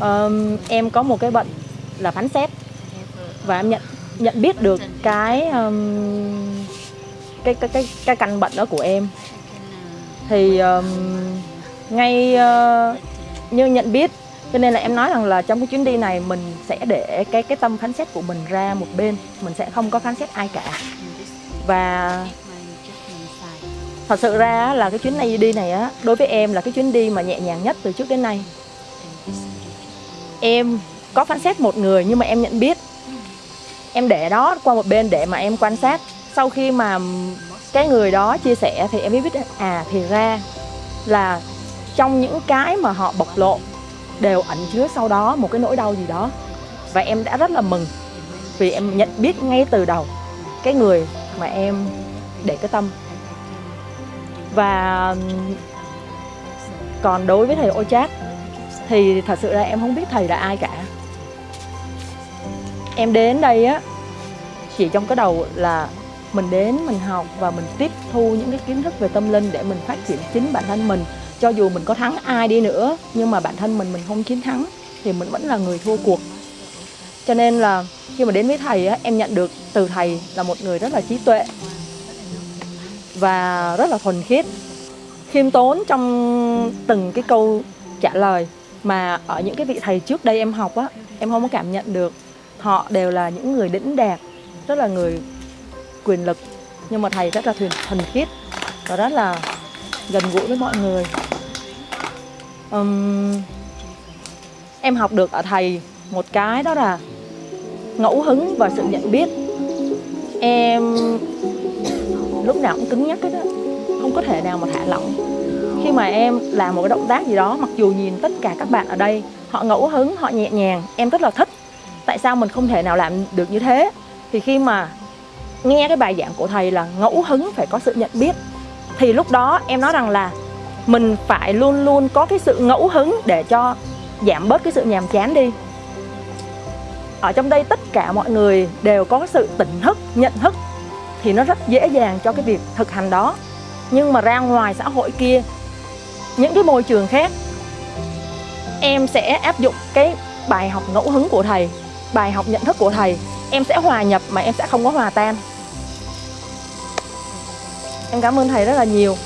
um, em có một cái bệnh là phán xét. Và em nhận nhận biết được cái um, cái cái cái cái căn bệnh đó của em. Thì um, ngay uh, như nhận biết cho nên là em nói rằng là trong cái chuyến đi này mình sẽ để cái cái tâm phán xét của mình ra một bên. Mình sẽ không có phán xét ai cả. Và thật sự ra là cái chuyến này đi này á đối với em là cái chuyến đi mà nhẹ nhàng nhất từ trước đến nay em có phán xét một người nhưng mà em nhận biết. Em để đó qua một bên để mà em quan sát. Sau khi mà cái người đó chia sẻ thì em mới biết à thì ra là trong những cái mà họ bộc lộ đều ẩn chứa sau đó một cái nỗi đau gì đó. Và em đã rất là mừng vì em nhận biết ngay từ đầu cái người mà em để cái tâm. Và còn đối với thầy ô chát thì thật sự ra em không biết thầy là ai cả. Em đến đây á chỉ trong cái đầu là mình đến mình học và mình tiếp thu những cái kiến thức về tâm linh để mình phát triển chính bản thân mình. Cho dù mình có thắng ai đi nữa nhưng mà bản thân mình mình không chiến thắng thì mình vẫn là người thua cuộc. Cho nên là khi mà đến với thầy á, em nhận được từ thầy là một người rất là trí tuệ và rất là thuần khiết khiêm tốn trong từng cái câu trả lời mà ở những cái vị thầy trước đây em học á em không có cảm nhận được. Họ đều là những người đỉnh đạt rất là người quyền lực. Nhưng mà thầy rất là thuyền thần khiết và rất là gần gũi với mọi người. Um, em học được ở thầy một cái đó là ngẫu hứng và sự nhận biết. Em lúc nào cũng cứng nhắc hết á không có thể nào mà thả lỏng khi mà em làm một cái động tác gì đó, mặc dù nhìn tất cả các bạn ở đây, họ ngẫu hứng, họ nhẹ nhàng, em rất là thích. Tại sao mình không thể nào làm được như thế? Thì khi mà nghe cái bài giảng của thầy là ngẫu hứng phải có sự nhận biết, thì lúc đó em nói rằng là mình phải luôn luôn có cái sự ngẫu hứng để cho giảm bớt cái sự nhàm chán đi. Ở trong đây tất cả mọi người đều có sự tỉnh thức, nhận thức, thì nó rất dễ dàng cho cái việc thực hành đó. Nhưng mà ra ngoài xã hội kia những cái môi trường khác. Em sẽ áp dụng cái bài học ngẫu hứng của thầy, bài học nhận thức của thầy. Em sẽ hòa nhập mà em sẽ không có hòa tan. Em cảm ơn thầy rất là nhiều.